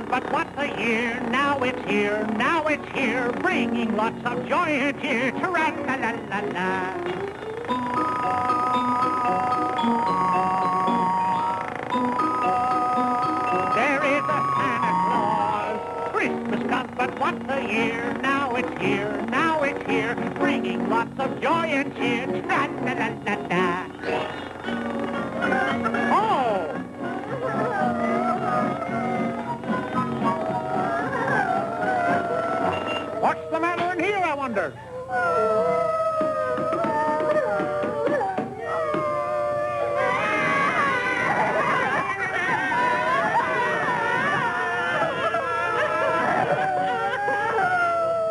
But once a year. Now it's here, now it's here, bringing lots of joy and cheer. Tra-la-la-la-la. There is a Santa Claus. Christmas comes but once a year. Now it's here, now it's here, bringing lots of joy and cheer. Oh! What's the matter in here, I wonder?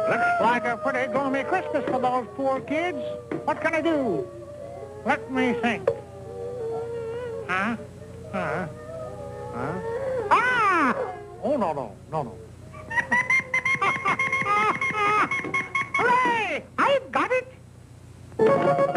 Looks like a pretty gloomy Christmas for those poor kids. What can I do? Let me think. Huh? Huh? Huh? Ah! Oh, no, no, no, no. Last